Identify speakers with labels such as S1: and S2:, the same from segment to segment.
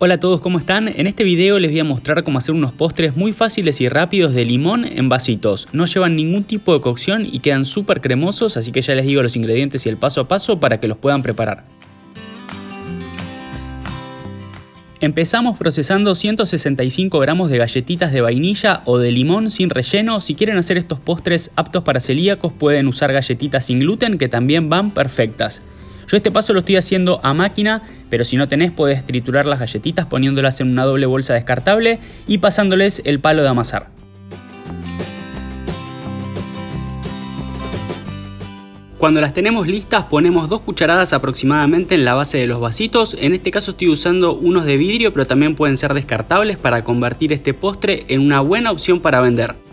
S1: Hola a todos, ¿cómo están? En este video les voy a mostrar cómo hacer unos postres muy fáciles y rápidos de limón en vasitos. No llevan ningún tipo de cocción y quedan súper cremosos, así que ya les digo los ingredientes y el paso a paso para que los puedan preparar. Empezamos procesando 165 gramos de galletitas de vainilla o de limón sin relleno. Si quieren hacer estos postres aptos para celíacos pueden usar galletitas sin gluten que también van perfectas. Yo este paso lo estoy haciendo a máquina, pero si no tenés podés triturar las galletitas poniéndolas en una doble bolsa descartable y pasándoles el palo de amasar. Cuando las tenemos listas ponemos dos cucharadas aproximadamente en la base de los vasitos, en este caso estoy usando unos de vidrio pero también pueden ser descartables para convertir este postre en una buena opción para vender.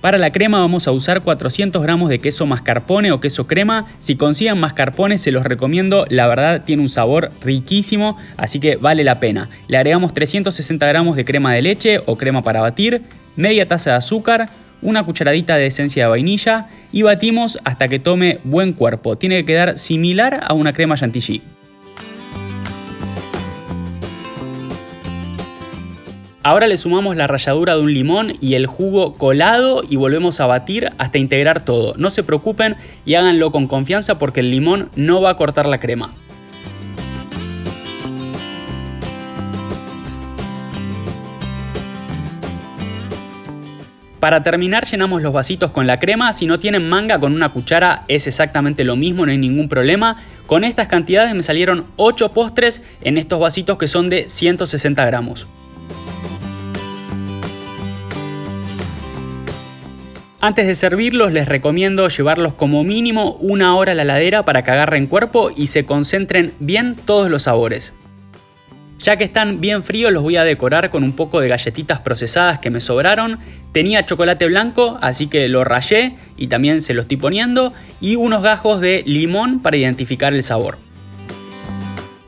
S1: Para la crema vamos a usar 400 gramos de queso mascarpone o queso crema. Si consiguen mascarpone se los recomiendo, la verdad tiene un sabor riquísimo, así que vale la pena. Le agregamos 360 gramos de crema de leche o crema para batir, media taza de azúcar, una cucharadita de esencia de vainilla y batimos hasta que tome buen cuerpo. Tiene que quedar similar a una crema chantilly. Ahora le sumamos la ralladura de un limón y el jugo colado y volvemos a batir hasta integrar todo. No se preocupen y háganlo con confianza porque el limón no va a cortar la crema. Para terminar llenamos los vasitos con la crema, si no tienen manga con una cuchara es exactamente lo mismo, no hay ningún problema. Con estas cantidades me salieron 8 postres en estos vasitos que son de 160 gramos. Antes de servirlos les recomiendo llevarlos como mínimo una hora a la heladera para que agarren cuerpo y se concentren bien todos los sabores. Ya que están bien fríos los voy a decorar con un poco de galletitas procesadas que me sobraron. Tenía chocolate blanco así que lo rayé y también se lo estoy poniendo y unos gajos de limón para identificar el sabor.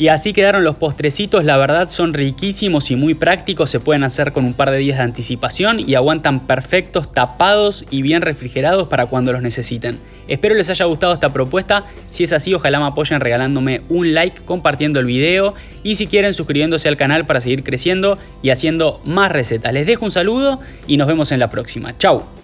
S1: Y así quedaron los postrecitos, la verdad son riquísimos y muy prácticos, se pueden hacer con un par de días de anticipación y aguantan perfectos, tapados y bien refrigerados para cuando los necesiten. Espero les haya gustado esta propuesta, si es así ojalá me apoyen regalándome un like, compartiendo el video y si quieren suscribiéndose al canal para seguir creciendo y haciendo más recetas. Les dejo un saludo y nos vemos en la próxima. Chau.